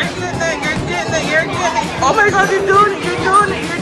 You're getting it. You're getting it. You're getting it. Oh my God, you're doing it. You're doing it. You're.